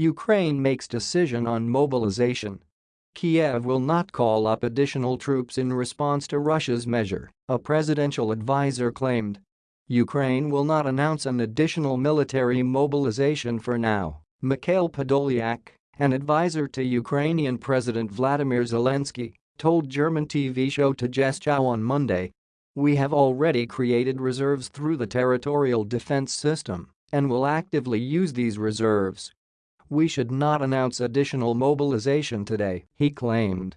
Ukraine makes decision on mobilization. Kiev will not call up additional troops in response to Russia's measure, a presidential advisor claimed. Ukraine will not announce an additional military mobilization for now, Mikhail Podolyak, an advisor to Ukrainian President Vladimir Zelensky, told German TV show Tagesschau on Monday. We have already created reserves through the territorial defense system and will actively use these reserves we should not announce additional mobilization today, he claimed.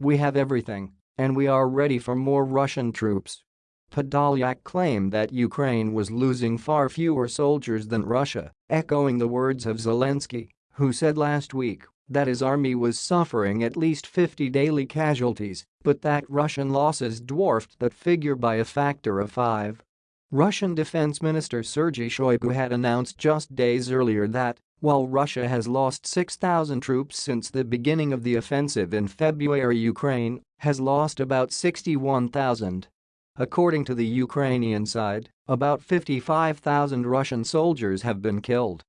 We have everything, and we are ready for more Russian troops. Podolyak claimed that Ukraine was losing far fewer soldiers than Russia, echoing the words of Zelensky, who said last week that his army was suffering at least 50 daily casualties, but that Russian losses dwarfed that figure by a factor of five. Russian Defense Minister Sergei Shoigu had announced just days earlier that while Russia has lost 6,000 troops since the beginning of the offensive in February Ukraine has lost about 61,000. According to the Ukrainian side, about 55,000 Russian soldiers have been killed.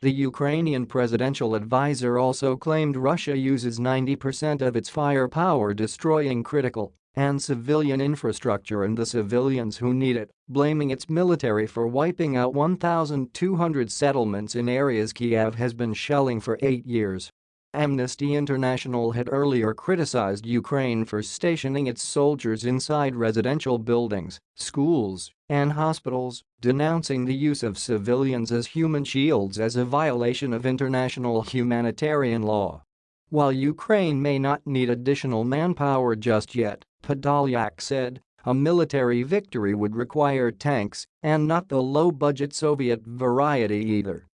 The Ukrainian presidential advisor also claimed Russia uses 90% of its firepower destroying critical and civilian infrastructure and the civilians who need it, blaming its military for wiping out 1,200 settlements in areas Kiev has been shelling for eight years. Amnesty International had earlier criticized Ukraine for stationing its soldiers inside residential buildings, schools, and hospitals, denouncing the use of civilians as human shields as a violation of international humanitarian law. While Ukraine may not need additional manpower just yet, Podolyak said, a military victory would require tanks and not the low-budget Soviet variety either.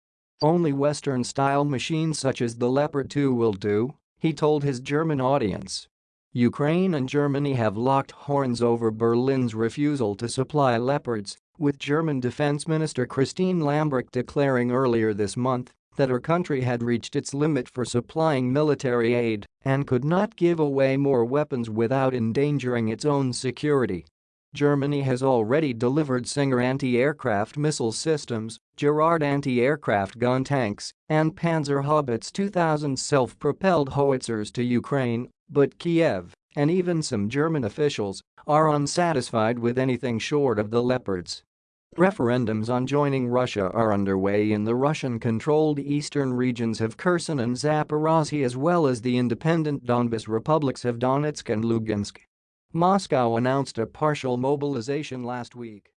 Only Western-style machines such as the Leopard 2 will do, he told his German audience. Ukraine and Germany have locked horns over Berlin's refusal to supply Leopards, with German Defense Minister Christine Lambrecht declaring earlier this month that her country had reached its limit for supplying military aid and could not give away more weapons without endangering its own security. Germany has already delivered Stinger anti-aircraft missile systems, Gepard anti-aircraft gun tanks, and Panzerhaubitze 2000 self-propelled howitzers to Ukraine, but Kiev, and even some German officials, are unsatisfied with anything short of the Leopards. Referendums on joining Russia are underway in the Russian-controlled eastern regions of Kherson and Zaporozhye as well as the independent Donbas republics of Donetsk and Lugansk. Moscow announced a partial mobilization last week